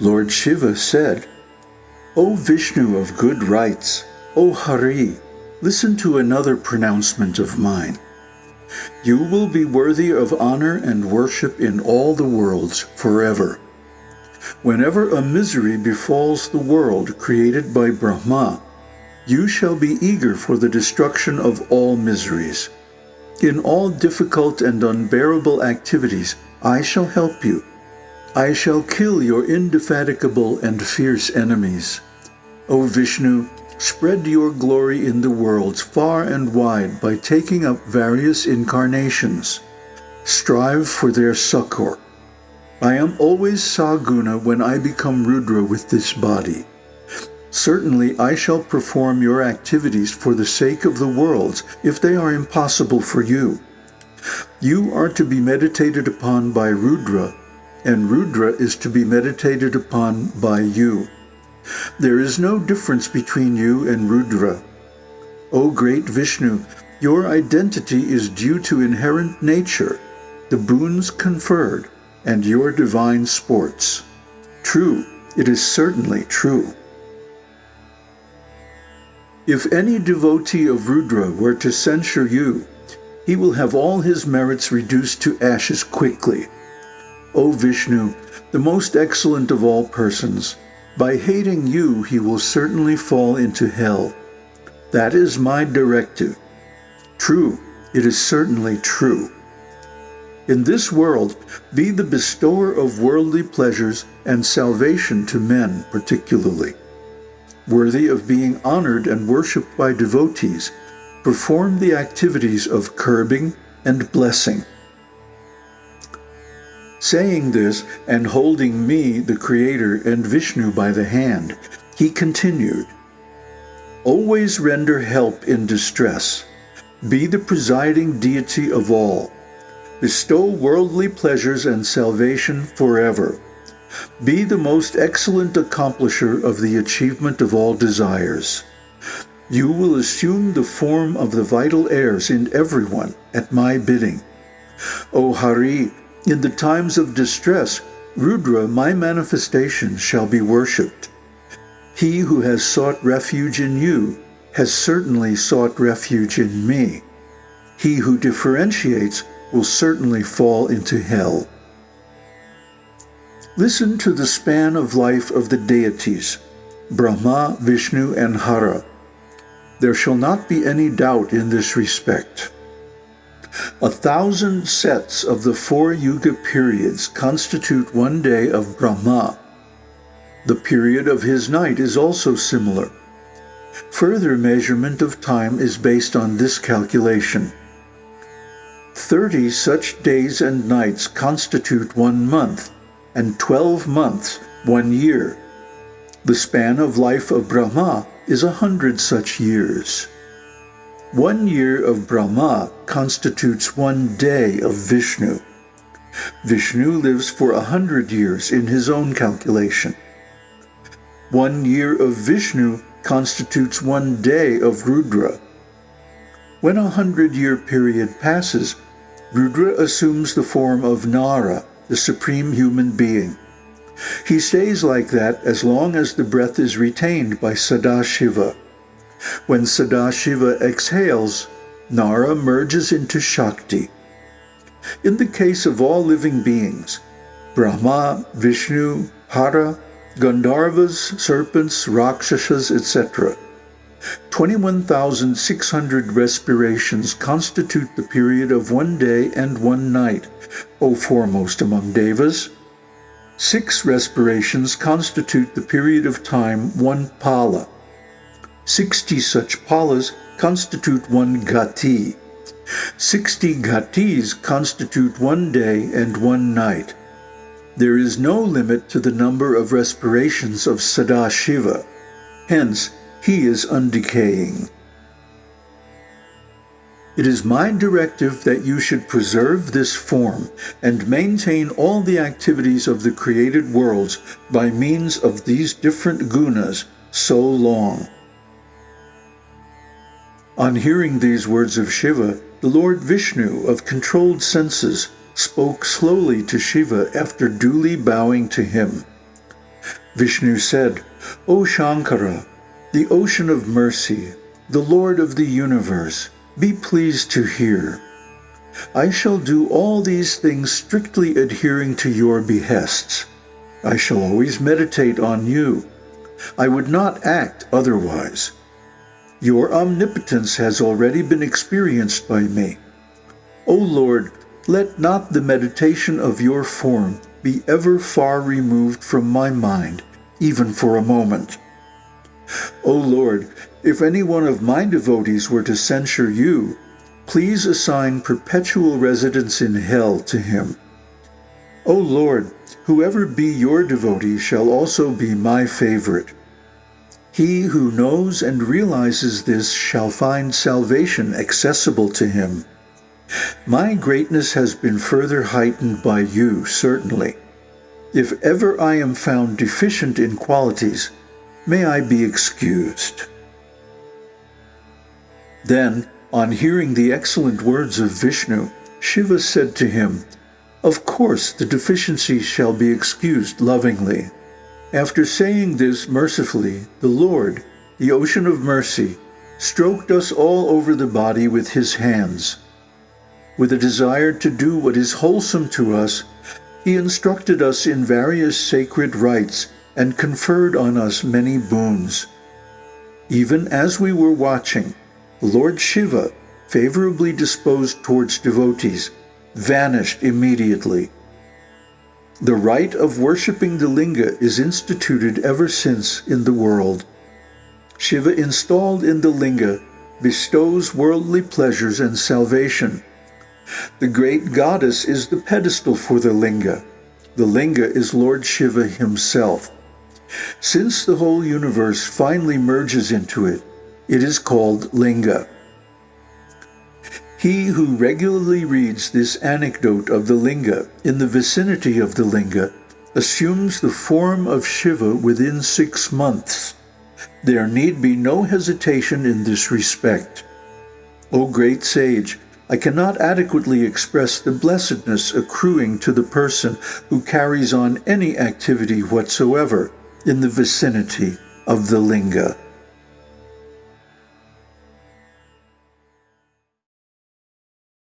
Lord Shiva said, O Vishnu of good rites, O Hari, listen to another pronouncement of mine. You will be worthy of honor and worship in all the worlds forever. Whenever a misery befalls the world created by Brahma, you shall be eager for the destruction of all miseries. In all difficult and unbearable activities, I shall help you. I shall kill your indefatigable and fierce enemies. O Vishnu, spread your glory in the worlds far and wide by taking up various incarnations. Strive for their succor. I am always Saguna when I become Rudra with this body. Certainly I shall perform your activities for the sake of the worlds if they are impossible for you. You are to be meditated upon by Rudra, and Rudra is to be meditated upon by you. There is no difference between you and Rudra. O great Vishnu, your identity is due to inherent nature, the boons conferred, and your divine sports. True, it is certainly true. If any devotee of Rudra were to censure you, he will have all his merits reduced to ashes quickly. O Vishnu, the most excellent of all persons, by hating you he will certainly fall into hell. That is my directive. True, it is certainly true. In this world, be the bestower of worldly pleasures and salvation to men particularly. Worthy of being honored and worshipped by devotees, perform the activities of curbing and blessing. Saying this and holding me, the Creator, and Vishnu by the hand, he continued, Always render help in distress. Be the presiding deity of all bestow worldly pleasures and salvation forever. Be the most excellent accomplisher of the achievement of all desires. You will assume the form of the vital airs in everyone at my bidding. O Hari, in the times of distress, Rudra, my manifestation, shall be worshipped. He who has sought refuge in you has certainly sought refuge in me. He who differentiates will certainly fall into hell. Listen to the span of life of the deities, Brahma, Vishnu, and Hara. There shall not be any doubt in this respect. A thousand sets of the four yuga periods constitute one day of Brahma. The period of his night is also similar. Further measurement of time is based on this calculation. Thirty such days and nights constitute one month, and twelve months one year. The span of life of Brahma is a hundred such years. One year of Brahma constitutes one day of Vishnu. Vishnu lives for a hundred years in his own calculation. One year of Vishnu constitutes one day of Rudra. When a hundred-year period passes, Rudra assumes the form of Nara, the supreme human being. He stays like that as long as the breath is retained by Sadashiva. When Sadashiva exhales, Nara merges into Shakti. In the case of all living beings, Brahma, Vishnu, Hara, Gandharvas, serpents, Rakshasas, etc., 21,600 respirations constitute the period of one day and one night, O foremost among devas. Six respirations constitute the period of time one pala. Sixty such palas constitute one gati. Sixty gatis constitute one day and one night. There is no limit to the number of respirations of Sadashiva. Hence, he is undecaying. It is my directive that you should preserve this form and maintain all the activities of the created worlds by means of these different gunas so long. On hearing these words of Shiva, the Lord Vishnu of controlled senses spoke slowly to Shiva after duly bowing to him. Vishnu said, O Shankara, the ocean of mercy, the Lord of the universe, be pleased to hear. I shall do all these things strictly adhering to your behests. I shall always meditate on you. I would not act otherwise. Your omnipotence has already been experienced by me. O Lord, let not the meditation of your form be ever far removed from my mind, even for a moment. O Lord, if any one of my devotees were to censure you, please assign perpetual residence in hell to him. O Lord, whoever be your devotee shall also be my favorite. He who knows and realizes this shall find salvation accessible to him. My greatness has been further heightened by you, certainly. If ever I am found deficient in qualities, may I be excused. Then, on hearing the excellent words of Vishnu, Shiva said to him, Of course the deficiency shall be excused lovingly. After saying this mercifully, the Lord, the ocean of mercy, stroked us all over the body with his hands. With a desire to do what is wholesome to us, he instructed us in various sacred rites and conferred on us many boons. Even as we were watching, Lord Shiva, favorably disposed towards devotees, vanished immediately. The rite of worshipping the linga is instituted ever since in the world. Shiva installed in the linga bestows worldly pleasures and salvation. The great goddess is the pedestal for the linga. The linga is Lord Shiva himself. Since the whole universe finally merges into it, it is called linga. He who regularly reads this anecdote of the linga in the vicinity of the linga assumes the form of Shiva within six months. There need be no hesitation in this respect. O great sage, I cannot adequately express the blessedness accruing to the person who carries on any activity whatsoever in the vicinity of the linga.